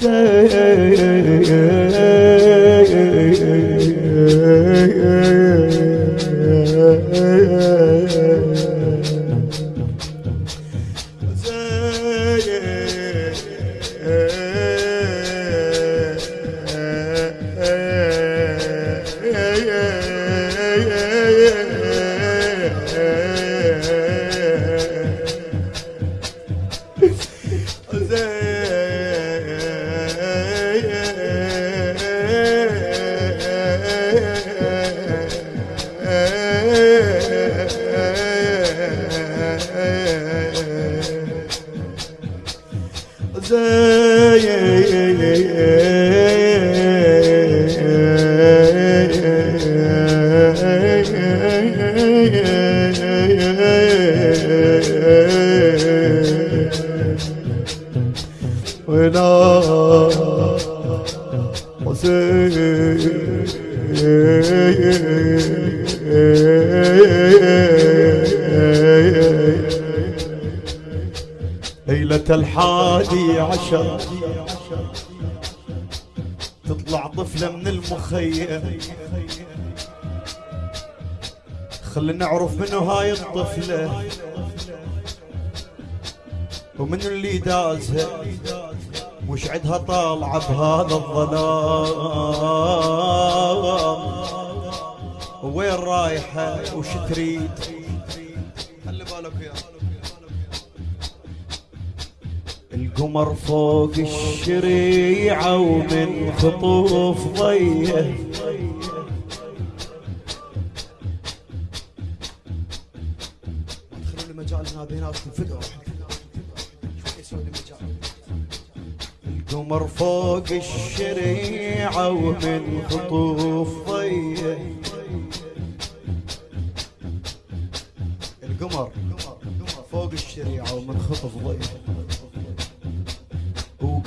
sen ليلة الحادي عشر. تطلع طفلة من المخيم. خلينا نعرف منو هاي الطفلة. ومن اللي دازها. وش عدها طالعة بهذا الظلام. وين رايحة وش تريد؟ خلي بالك يا. القمر فوق الشريعة ومن خطوف ضيه. ادخلوا لي مجال هذا هنا تنفقعوا شوي يسوي لي مجال القمر فوق الشريعة ومن خطوف ضيه.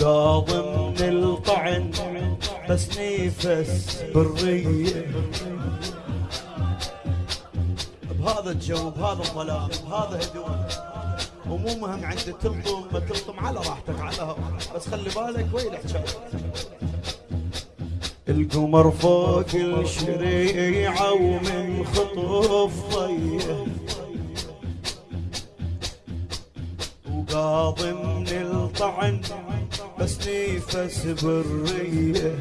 وقاض من الطعن بس نفس بالريه بهذا الجو بهذا الظلام بهذا هدوء ومو مهم عندي تلطم ما تلطم على راحتك على هواك. بس خلي بالك وين الحكاية القمر فوق الشريعة ومن خطوف ضيه وقاضي من الطعن بس نفس بريه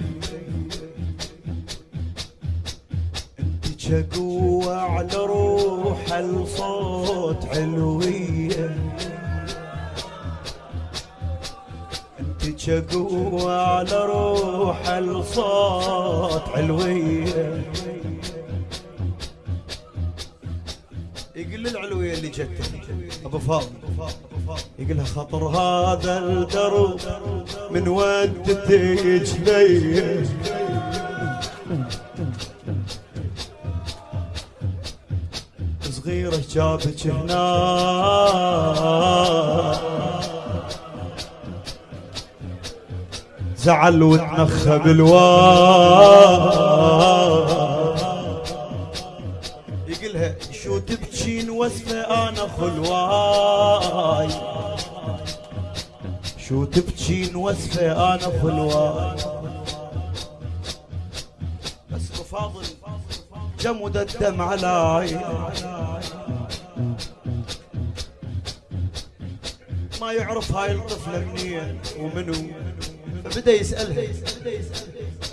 انت قوة على روح الصوت علوية. انت قوة على روح الصوت علوية. يقول العلوية اللي جت أبو فاضل. يقول لها خطر هذا الدرب من ود تجلي صغيرة جابك هنا. زعل وتنخى بالواد. وسفة أنا خلواي شو تبكين وسفة أنا خلواي بس بفاضل جمد الدم علي ما يعرف هاي الطفلة منين ومنو؟ فبدأ يسألها.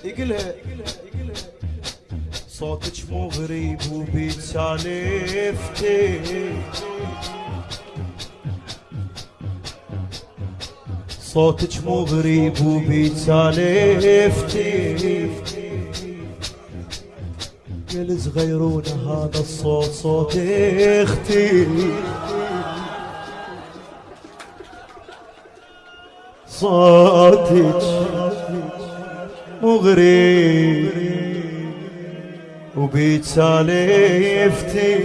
يقلها ساکت مغریب بو بی افته. ساکت مغریب بو بی افته. جلز غیرون هادا صوت اختی صوتك مغريب وبيت سالفتي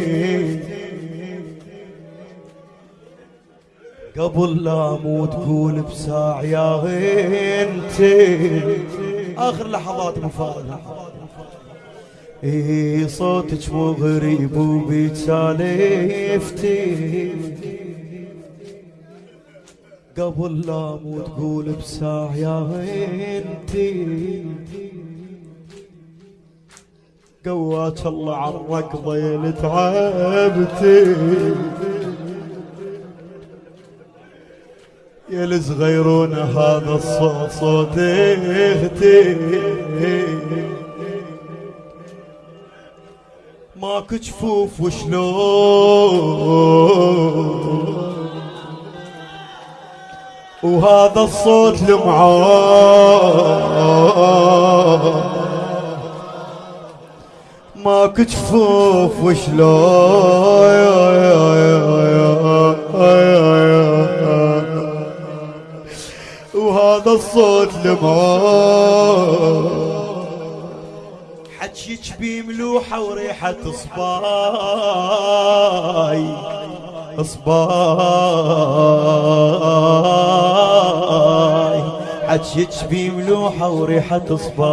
قبل لا أموت قول بساع يا غنتي. آخر لحظات مفاضله إي صوتك مو غريب وبيت سالفتي قبل لا مو تقول بساع يا انتي قواك الله عالركضة يا تعبتي. يا الصغيرون هذا الصوت صوت أختي ماكو جفوف وشلون؟ وهذا الصوت لمعان. ماكو جفوف وشلون وهذا الصوت لمعان حجيك بملوحة وريحة صباي صباي. حجيك بملوحة وريحة صباي.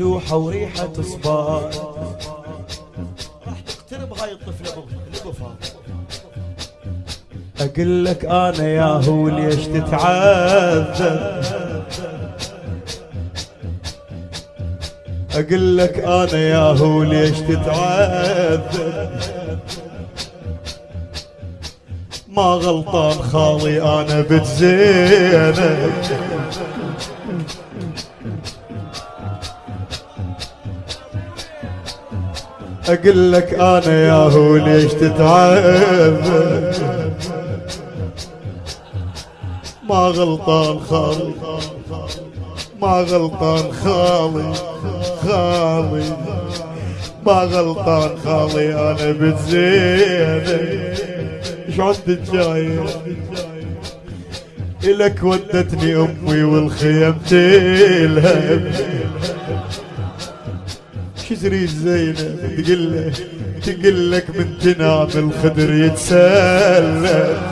بملوحة وريحة صباي راح تقترب هاي الطفلة بفها أقول لك أنا يا هو ليش تتعذب؟ أقول لك أنا يا هو ليش تتعذب؟ ما غلطان خالي أنا بتزينب أقول لك آنا يا هو ليش تتعذب ما غلطان خالي ما غلطان خالي خالي. ما غلطان خالي أنا بتزينب إيش عندك جاي إلك ودتني أمي والخيم تلهب شو تريد زينب تقول تقول لك من تنام الخدر يتسلم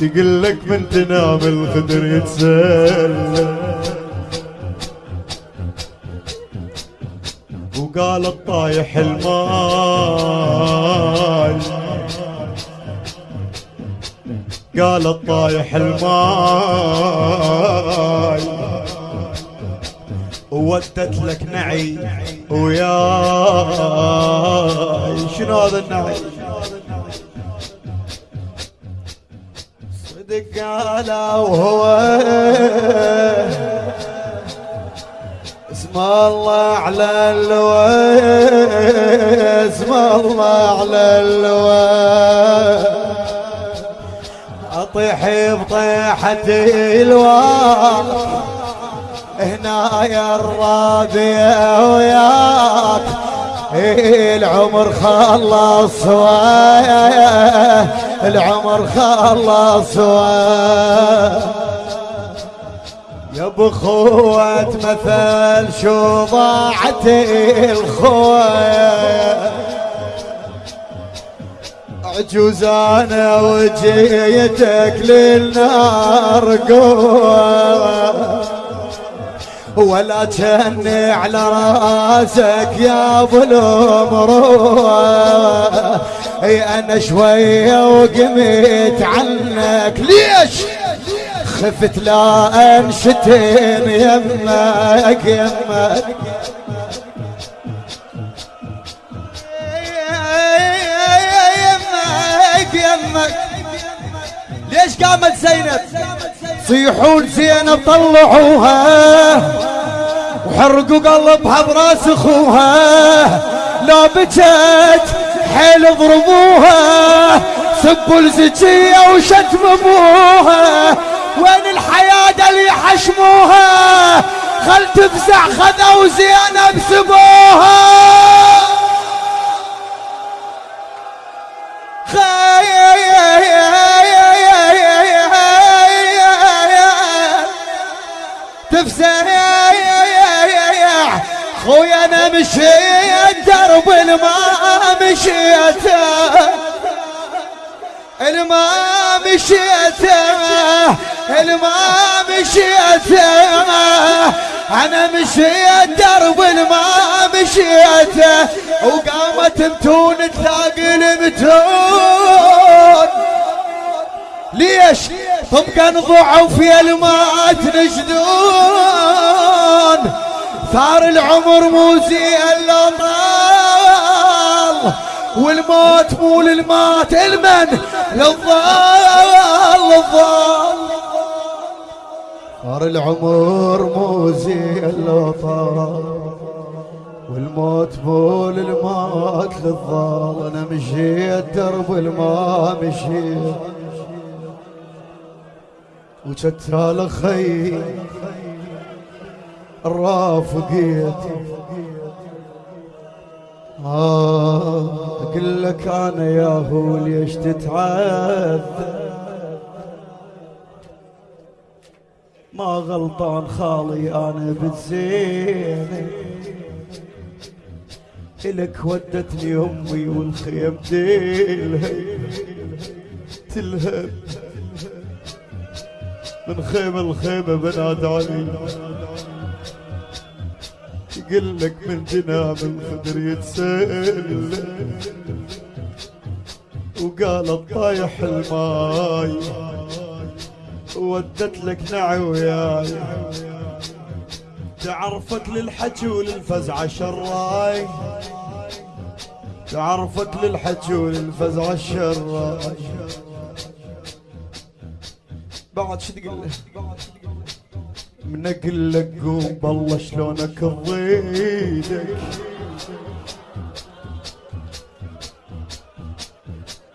تقول لك من تنام الخدر يتسلم وقالت طايح الماي قالت طايح الماي وودت لك نعي وياي شنو هذا النعي؟ صدق قال وهو. اسم الله على اللواء. اسم الله على اللواء. أطيح بطيحة الواق هنا يا الرابع وياك. العمر خلص وياه العمر خلص يا بخوة مثل شو ضاعت الخوة عجوز أنا وجيتك للنار قوة. ولا جني على راسك يا ابو الامروه إي أنا شوية وقمت عنك. ليش؟ خفت لا انشتم يمك. يمك يمك. ليش قامت زينب؟ صيحون زينب طلعوها. وحرقوا قلبها براس أخوها. لا بكت حيل ضربوها. سبوا الزكية وشتم أبوها. وين الحياة اللي حشموها؟ خل تفزع خذوا زينب سبوها تفزع خويا أنا مشيت درب الما مشيت. الما مشيت الما مشيت. أنا مشيت درب ما مشيته وقامت متون تلاقي المتون ليش؟ هم كان ضعوا في الماء تنجدون. ثار العمر مو زي إلا طال والموت مو للمات المن للظال للظال صار العمر مو زي إلا طال والموت مو للمات للظال أنا مشيت درب الماء مشيت وشتال خي الرافقيت آه أقول لك أنا يا هو ليش تتعذب. ما غلطان خالي أنا بالزين إلك ودتني أمي والخيم ديلها تلهب من خيمة لخيمة بناد علي يقول لك من جناب الخدر يتسل وقالت طايح الماي ودت لك نعي وياي. تعرفك للحكي وللفزعة شراي. تعرفك للحكي وللفزعة الشراي بعد شو تقول؟ من أقول لك قوم بالله شلونك ضيدك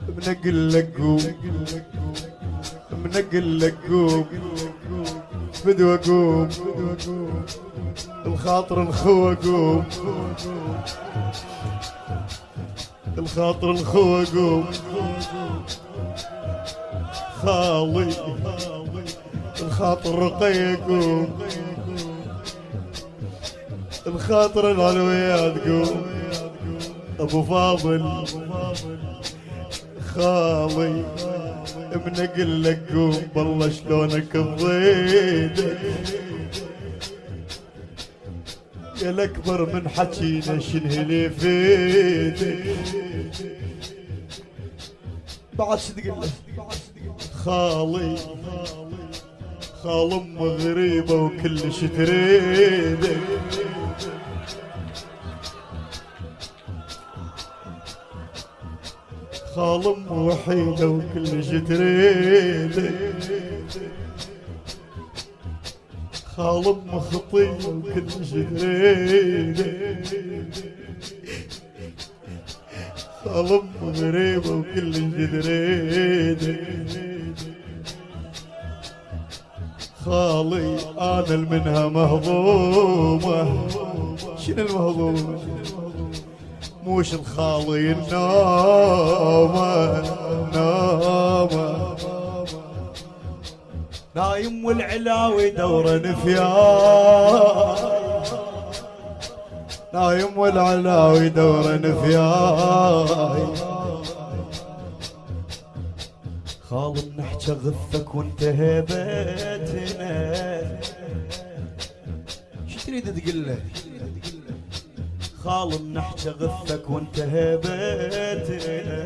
من أقول لك قوم من أقول لك قوم بدو اقوم الخاطر الخو اقوم الخاطر الخو اقوم خالي. الخاطر رقيق الخاطر العلويات قوم أبو فاضل خالي من أقول لك قوم بالله شلونك الضيدك يا الاكبر من حكينا شنهلي فيدك بعد له؟ خالي. خال ام غريبة وكلش تريدك. ام وحيدة وكلش تريدك. خال ام خطية وكلش تريدك. ام غريبة وكلش تريدك. خالي أنا المنها مهضومة. شنو المهضومة؟ موش الخالي النومة نومة نايم والعلاوي دورة نفياي. نايم والعلاوي دورة نفياي. خال نحكي غثك وانت هيبتنا شو تريد تقول له؟ خال نحكي غثك وانت هيبتنا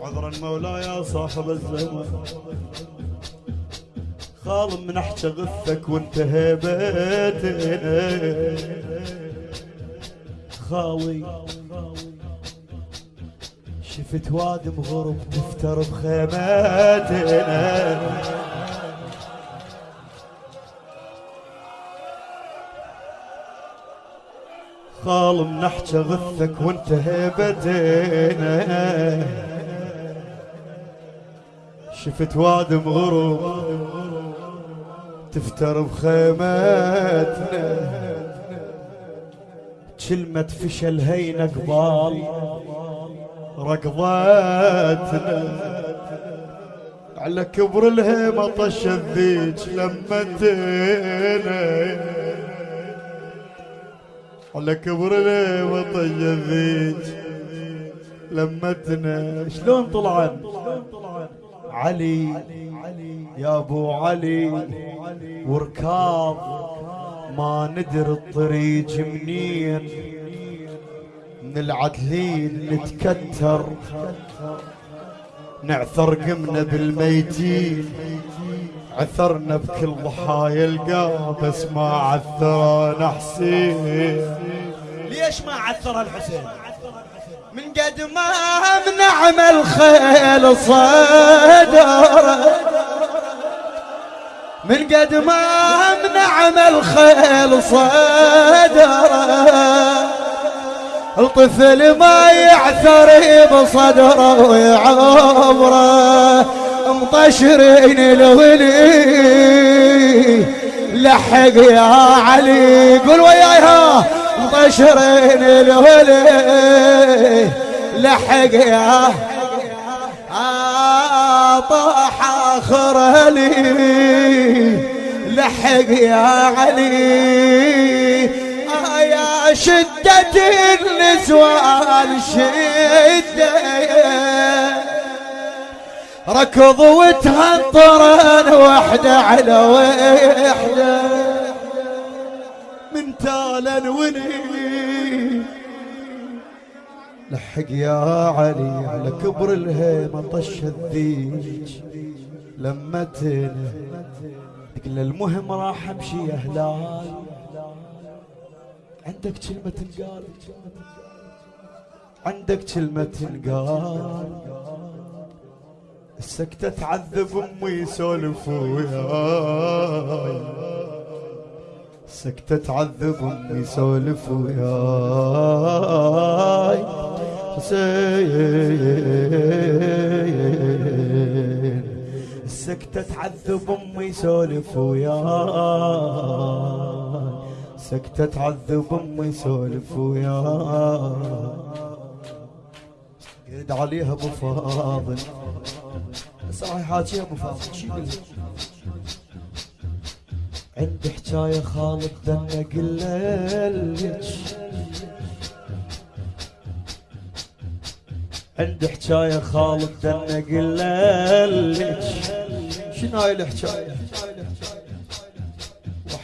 عذرا مولاي يا صاحب الزمن خال منحكي غثك وانت هيبتنا خالي شفت وادم غرب تفتر بخيماتنا. خال نحكي غثك وانت هيبتنا شفت وادم غروب تفتر بخيماتنا. كلمة فشل هين قبال ركضتنا على كبر الهيمة طش الذيج لمتنا على كبر الهيمة طش الذيج لمتنا شلون طلعن علي يا أبو علي وركاض ما ندري الطريق منين. من العدلين نتكتر نعثر قمنا بالميتين عثرنا بكل ضحايا القا بس ما عثرنا حسين. ليش ما عثر الحسين؟ من قد ما منعم الخيل صدر. من قد ما منعم الخيل صدر. الطفل ما يعثر بصدره ويعبره مطشرين الولي لحق يا علي قول وياها مطشرين الولي لحق يا طاح اخر لي لحق يا علي. شدة النسوان شدة ركض وتهطرن وحدة على وحدة. من تالا وني. لحق يا علي على كبر الهيمة طش الذيج. لما تنا قل المهم راح امشي يا عندك كلمة تنقال عندك كلمة تنقال السكتة تعذب أمي يسولف وياي. السكتة تعذب أمي يسولف وياي. حسين. السكتة تعذب أمي يسولف وياي. سكتة تعذب أمي يسولف وياي يرد عليها أبو فاضل راح يحاكيها أبو فاضل لك؟ عندي حكاية خالد دنا قللك عندي حكاية خالد دنا قللك شنو هاي الحكاية؟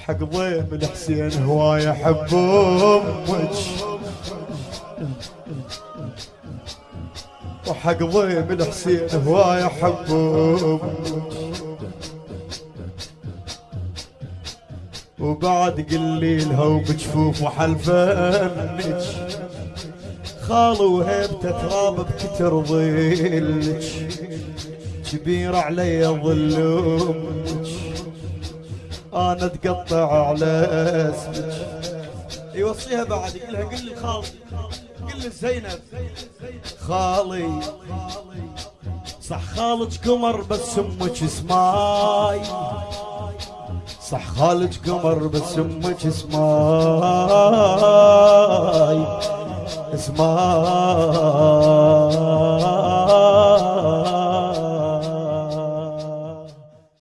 وحق ضيم الحسين هواية احب أمك. وحق ضيم الحسين هواية أمك. وبعد قلي لها وبجفوف وحلفنك. خالو وهيبته تراب بكتر ظلك. كبير علي ظل أمك أنا أتقطع على أسمك. يوصيها بعد يقول لها قل لي خالي قل لي زينب. خالي صح خالك قمر بس أمك اسماي. صح خالك قمر بس أمك اسماي. اسماي.